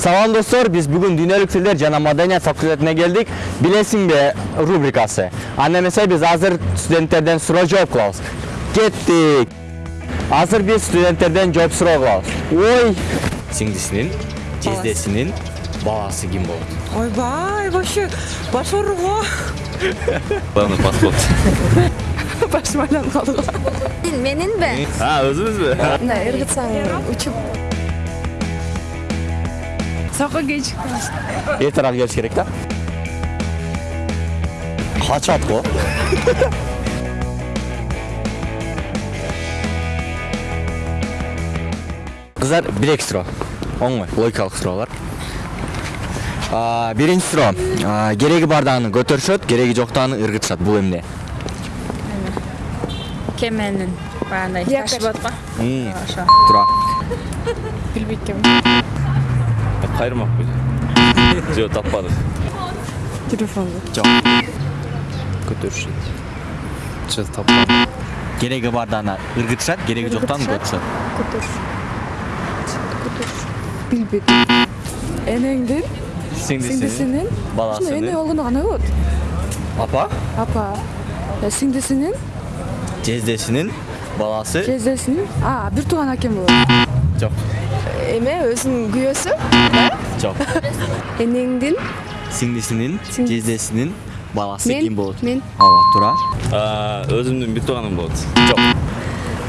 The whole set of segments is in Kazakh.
Салам достор, биз бүгүн дүйнөлүк тилдер жана маданият факультетине келдик. Билесиңби рубрикасы. Анда эмесе биз азыр студенттерден суроо жооп кылабыз. Кеттик. Азыр биз студенттерден жооп суроо кылабыз. Ой, сиңдисинин, жездесинин баласы ким болот? Ойбай, вообще баш ооруго Главный паспорт. башым айланып калды го менинби А, өзүбүзбү? мына ыргытсаң учуп сокко кечиктим Эртерээк келиш керек да. Качат го. Кыздар, бир эки суроо. Оңой, логикалык суроолор. А, Биринчи суроо. А, Кереги бардагын көтөрүшөт, кереги жоктогун ыргытышат. Бул эмне? кеменин баягындай Якорь. ташы болот го ошо Тура. билбейт экенмин Кайрмакпы. Жок, таппадык. телефонду Жок. Көтөрүшөт. Жок, таппадык. Кереги бардагына ыргытышат, кереги жоктогун Ыргытышат. көтөрүшөт. билбейт энеңдин Сиңдисинин сиңдисинин баласынын. эне болгондо кандай болот Апа, апа Э, сиңдисинин жездесинин баласы. жездесинин а бир тууган акем болот Жок. Эме өзүнүн күйөөсү Жок. энеңдин Сиңдисинин, Сиңдис- жездесинин баласы ким болот? мен. Ооба, туура. Өзүмдүн бир тууганым болот. Жок.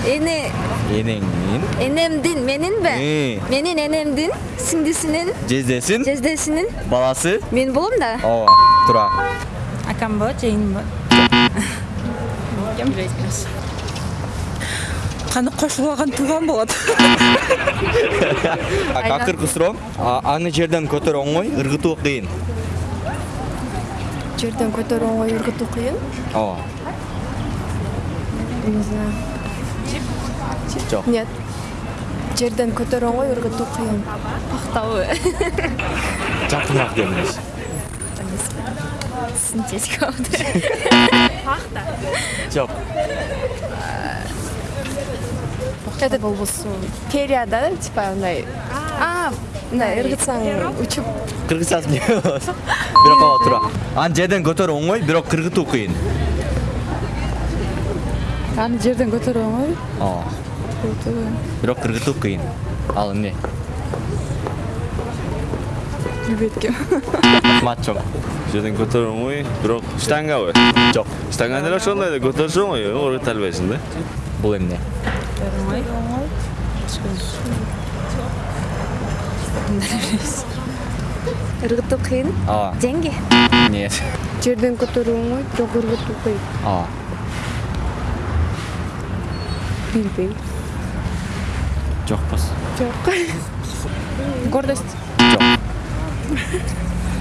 эне Энеңдин, энемдин менинби менин энемдин сиңдисинин жездесин, жездесинин баласы. мен болом да Ооба, туура. акам болот жейин болот каны кошулуп алган тууган болот Акыркы суроо. А, Аны жерден көтөрүү оңой, ыргытуу кыйын. жерден көтөрүү оңой ыргытуу кыйын Ооба. не знаю Жок. нет жерден көтөрүү оңой ыргытуу кыйын пактабы Жакыныраак келиңиз. синтетика Жок. Это болбосо перияда типа мындай а мындай ыргытсаң учуп Кыргызчасы эмне болот? Бирок ооба туура. Аны жерден көтөрүү оңой, бирок кыргытуу кыйын. аны жерден көтөрүү оңой Ооба. Бирок кыргытуу кыйын. Ал эмне? билбейт экенмин Мат жок. Жерден көтөрүү оңой, бирок штангабы? Жок. Штанга деле ошондой эле көтөрүш оңой, ыргыта албайсың да. Бул эмне? Ыргытуу кыйын Ооба. деньги Нет. жерден көтөрүү оңой бирок ыргытуу кыйын Ооба. билбейм Жокпуз. жок гордость Жок.